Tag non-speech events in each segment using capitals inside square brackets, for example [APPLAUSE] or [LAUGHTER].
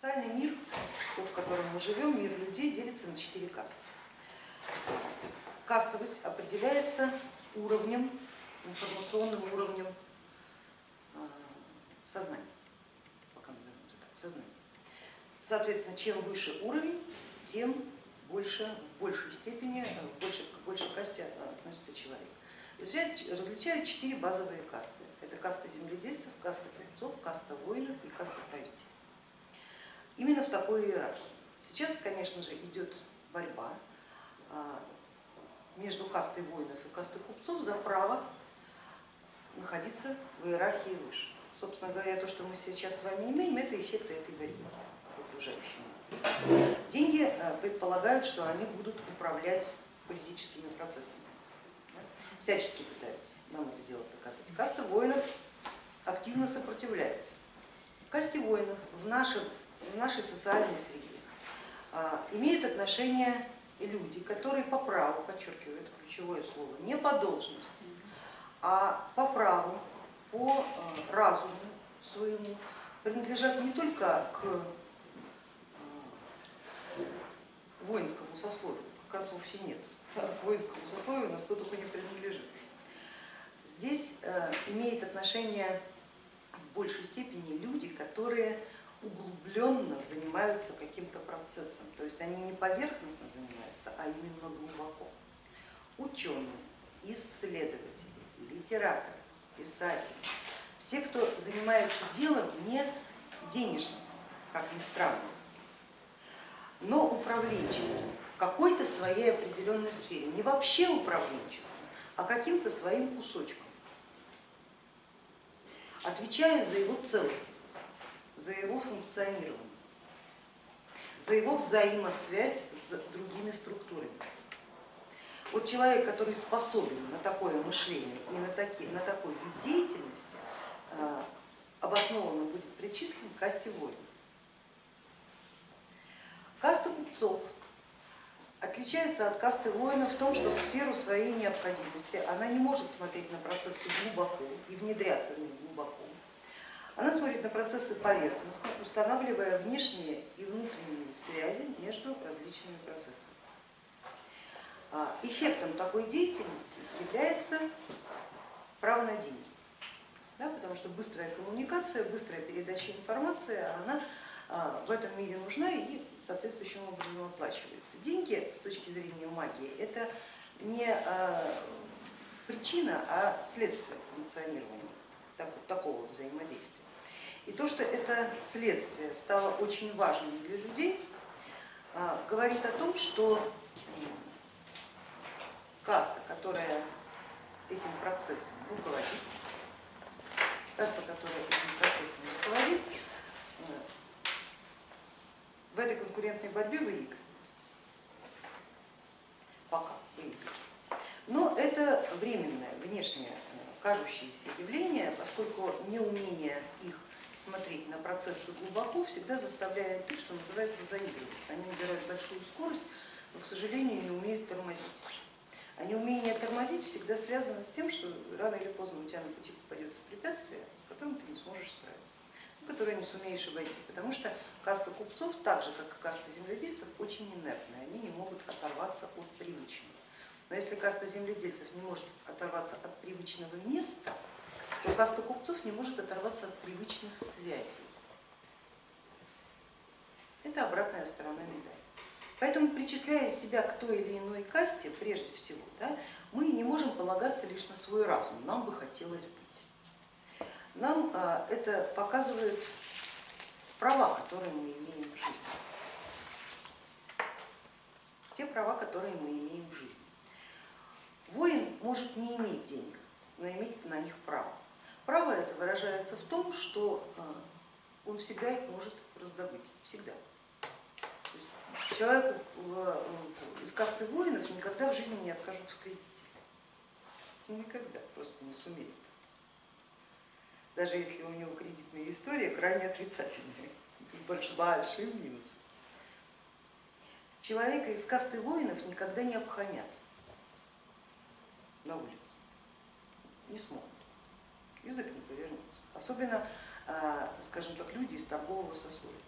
Социальный мир, тот, в котором мы живем, мир людей, делится на четыре касты. Кастовость определяется уровнем, информационным уровнем а, сознания. Соответственно, чем выше уровень, тем больше, в большей степени, в большей, большей касте относится человек. Различают четыре базовые касты. Это каста земледельцев, каста купцов, каста воинов и каста правителей. Именно в такой иерархии. Сейчас, конечно же, идет борьба а, между кастой воинов и кастой купцов за право находиться в иерархии выше. Собственно говоря, то, что мы сейчас с вами имеем, это эффекты этой борьбы окружающими. Деньги а, предполагают, что они будут управлять политическими процессами. Всячески пытаются нам это дело доказать. Каста воинов активно сопротивляется. Касте воинов в нашем в нашей социальной среде а, имеют отношение люди, которые по праву, подчеркиваю, это ключевое слово, не по должности, а по праву, по а, разуму своему принадлежат не только к а, воинскому сословию, как раз вовсе нет, к воинскому сословию нас кто только не принадлежит. Здесь имеет отношение в большей степени люди, которые углубленно занимаются каким-то процессом, то есть они не поверхностно занимаются, а именно глубоко. Ученые, исследователи, литераторы, писатели, все, кто занимается делом не денежным, как ни странно, но управленческим, в какой-то своей определенной сфере, не вообще управленческим, а каким-то своим кусочком, отвечая за его целостность за его функционирование, за его взаимосвязь с другими структурами. Вот человек, который способен на такое мышление и на, такие, на такой вид деятельности, э, обоснованно будет причислен к касте воинов. Каста купцов отличается от касты воинов в том, что в сферу своей необходимости она не может смотреть на процессы глубоко и внедряться в них глубоко. Она смотрит на процессы поверхностно, устанавливая внешние и внутренние связи между различными процессами. А, эффектом такой деятельности является право на деньги, да, потому что быстрая коммуникация, быстрая передача информации, она а, в этом мире нужна и соответствующим образом оплачивается. Деньги с точки зрения магии это не а, причина, а следствие функционирования такого взаимодействия. И то, что это следствие стало очень важным для людей, а, говорит о том, что каста, которая этим процессом руководит, каста, которая этим процессом руководит, э, в этой конкурентной борьбе выиграет. Пока выиграет. Но это временное, внешнее, э, кажущееся явление, поскольку неумение их смотреть на процессы глубоко, всегда заставляет их, что называется, заигрываться. Они набирают большую скорость, но, к сожалению, не умеют тормозить. А неумение тормозить всегда связано с тем, что рано или поздно у тебя на пути попадется препятствие, с которым ты не сможешь справиться, которое не сумеешь обойти, потому что каста купцов, так же как и каста земледельцев, очень инертная, они не могут оторваться от привычного. Но если каста земледельцев не может оторваться от привычного места, то каста купцов не может оторваться от привычных связей. Это обратная сторона медали. Поэтому, причисляя себя к той или иной касте, прежде всего, да, мы не можем полагаться лишь на свой разум, нам бы хотелось быть. Нам а, это показывает права, которые мы имеем в жизни. Те права, которые мы имеем в жизни. Воин может не иметь денег, но иметь на них выражается в том, что а, он всегда их может раздобыть, всегда. Человеку из касты воинов никогда в жизни не откажут в кредите. Никогда, просто не сумеет. Даже если у него кредитная история крайне отрицательная, большим минусом. Человека из касты воинов никогда не обхамят на улице, не смогут язык не повернется. Особенно, а, скажем так, люди из торгового сословия.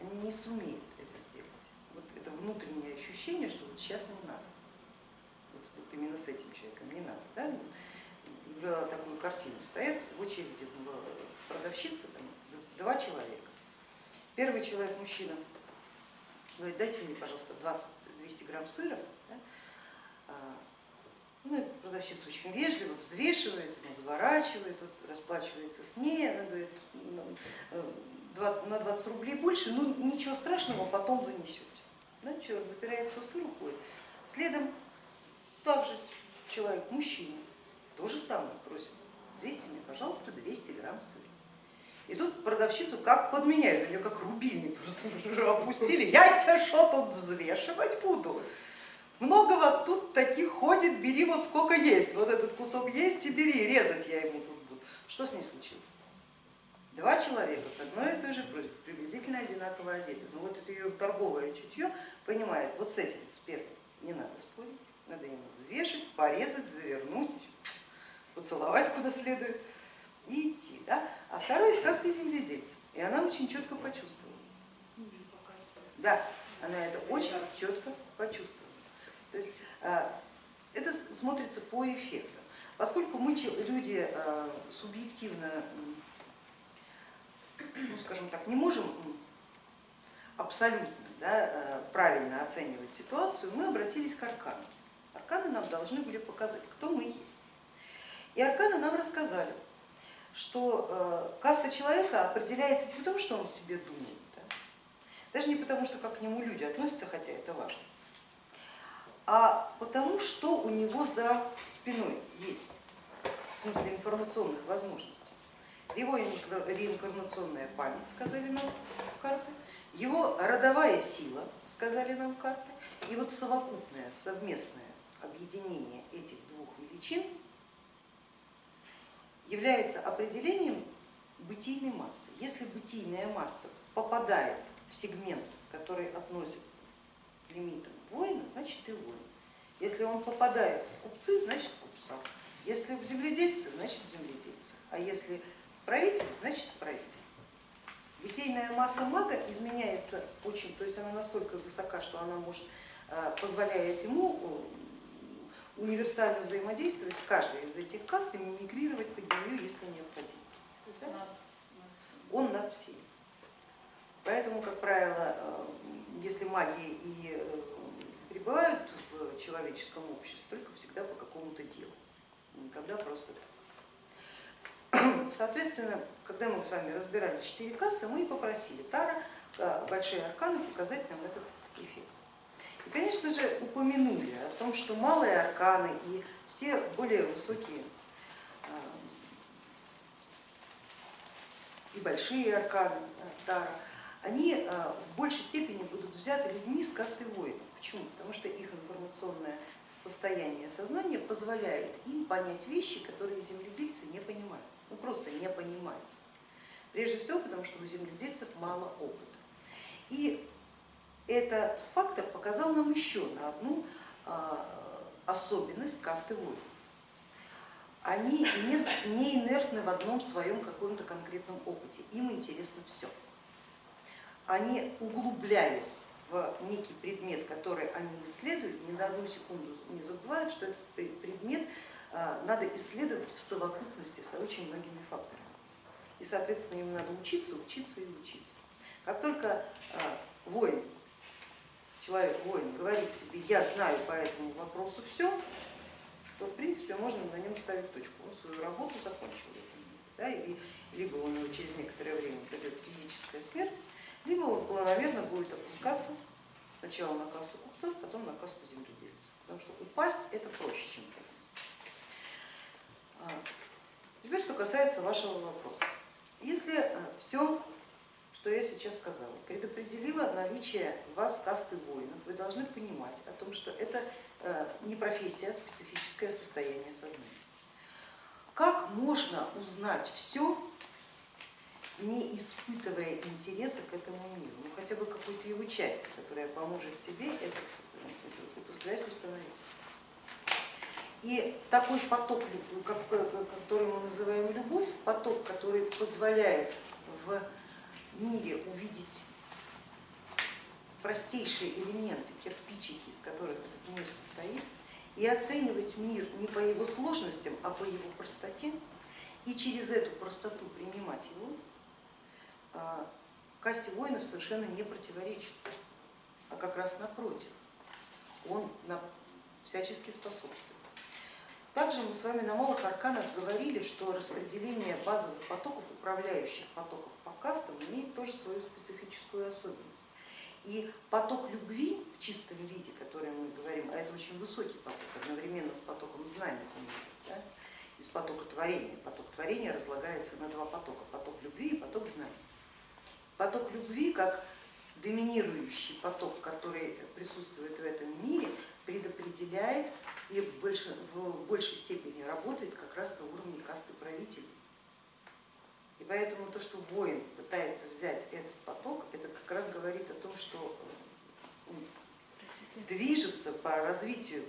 они не сумеют это сделать. Вот это внутреннее ощущение, что вот сейчас не надо. Вот, вот именно с этим человеком не надо. Да? Наблюдала такую картину. Стоят в очереди продавщицы, там, два человека. Первый человек, мужчина, говорит, дайте мне, пожалуйста, 20-200 грамм сыра. Да? А, ну, продавщица очень вежливо взвешивает, ему заворачивает, вот, расплачивается с ней, она говорит, «Ну, э, на 20 рублей больше, ну ничего страшного, потом занесете. Да, человек запирает сыр, уходит. Следом также человек, мужчина, то же самое просит, взвесьте мне, пожалуйста, 200 грамм сыра. И тут продавщицу как подменяют, у нее как рубильник просто [LAUGHS] уже опустили, я тебя что тут взвешивать буду? Много вас тут таких ходит, бери вот сколько есть, вот этот кусок есть и бери, резать я ему тут буду. Что с ней случилось? Два человека с одной и той же приблизительно одинаково одеты. Но вот это ее торговое чутье понимает, вот с этим, с первым, не надо спорить, надо ему взвешивать, порезать, завернуть, поцеловать куда следует и идти. Да? А второй касты земледельца. И она очень четко почувствовала. Да, она это очень четко почувствовала. То есть а, это смотрится по эффектам. Поскольку мы люди а, субъективно, ну, скажем так, не можем абсолютно да, а, правильно оценивать ситуацию, мы обратились к арканам. Арканы нам должны были показать, кто мы есть. И арканы нам рассказали, что каста человека определяется не потому, что он себе думает, да, даже не потому, что как к нему люди относятся, хотя это важно, а потому что у него за спиной есть, в смысле информационных возможностей. Его реинкарнационная память, сказали нам карты, его родовая сила, сказали нам карты, и вот совокупное, совместное объединение этих двух величин является определением бытийной массы. Если бытийная масса попадает в сегмент, который относится к лимитам воина, значит и воин. Если он попадает в купцы, значит купца. Если в земледельцы, значит земледельцы. А если правитель, значит правитель. Литейная масса мага изменяется очень, то есть она настолько высока, что она может, э, позволяет ему э, универсально взаимодействовать с каждой из этих каст и мимикрировать под нее, если необходимо. Он над всеми. Поэтому, как правило, э, если магия и пребывают в человеческом обществе только всегда по какому-то делу, никогда просто так. [CLEARS THROAT] Соответственно, когда мы с вами разбирали четыре кассы, мы и попросили Тара, э, большие арканы, показать нам этот эффект. И, конечно же, упомянули о том, что малые арканы и все более высокие э, и большие арканы э, Тара, они в большей степени будут взяты людьми с касты воинов. Почему? Потому что их информационное состояние сознания позволяет им понять вещи, которые земледельцы не понимают, ну просто не понимают. Прежде всего потому, что у земледельцев мало опыта. И этот фактор показал нам еще на одну а, особенность касты воинов. Они не инертны в одном своем каком-то конкретном опыте, им интересно все. Они, углубляясь в некий предмет, который они исследуют, ни на одну секунду не забывают, что этот предмет а, надо исследовать в совокупности с очень многими факторами. И, соответственно, им надо учиться, учиться и учиться. Как только а, воин, человек-воин говорит себе, я знаю по этому вопросу все, то в принципе можно на нем ставить точку. Он свою работу закончил. Да, и либо него через некоторое время придет физическая смерть, либо он планомерно будет опускаться сначала на касту купцов, потом на касту земледельцев. Потому что упасть это проще, чем это. Теперь, что касается вашего вопроса. Если э, все, что я сейчас сказала, предопределило наличие вас касты воинов, вы должны понимать о том, что это э, не профессия, а специфическое состояние сознания. Как можно узнать все не испытывая интереса к этому миру, ну хотя бы какой-то его части, которая поможет тебе этот, эту, эту связь установить. И такой поток, который мы называем любовь, поток, который позволяет в мире увидеть простейшие элементы, кирпичики, из которых этот мир состоит, и оценивать мир не по его сложностям, а по его простоте, и через эту простоту принимать его, касте воинов совершенно не противоречит, а как раз напротив, он всячески способствует. Также мы с вами на малых арканах говорили, что распределение базовых потоков, управляющих потоков по кастам имеет тоже свою специфическую особенность. И поток любви в чистом виде, который мы говорим, а это очень высокий поток, одновременно с потоком знания, да, из потока творения. Поток творения разлагается на два потока, поток любви и поток знания. Поток любви, как доминирующий поток, который присутствует в этом мире, предопределяет и в большей, в большей степени работает как раз на уровне касты правителей. И поэтому то, что воин пытается взять этот поток, это как раз говорит о том, что движется по развитию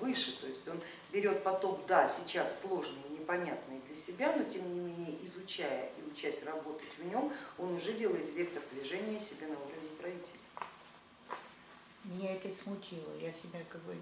выше, то есть он берет поток, да, сейчас сложный и непонятный для себя, но тем не менее, изучая и учась работать в нем, он уже делает вектор движения себе на уровень правителя. Меня это смутило, я себя как бы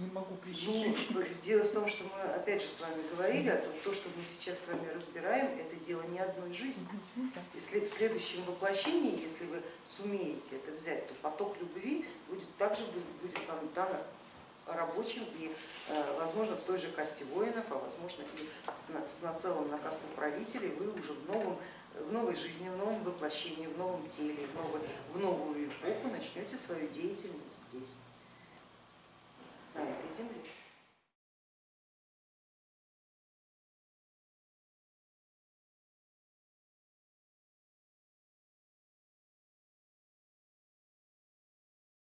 не могу причислить. Ну, дело в том, что мы опять же с вами говорили о том, то, что мы сейчас с вами разбираем, это дело не одной жизни. Если в следующем воплощении, если вы сумеете это взять, то поток любви будет также будет вам дан рабочим и, э, возможно, в той же касте воинов, а возможно и с нацелом на касту правителей вы уже в, новом, в новой жизни, в новом воплощении, в новом теле, в, новой, в новую эпоху начнете свою деятельность здесь, на этой земле.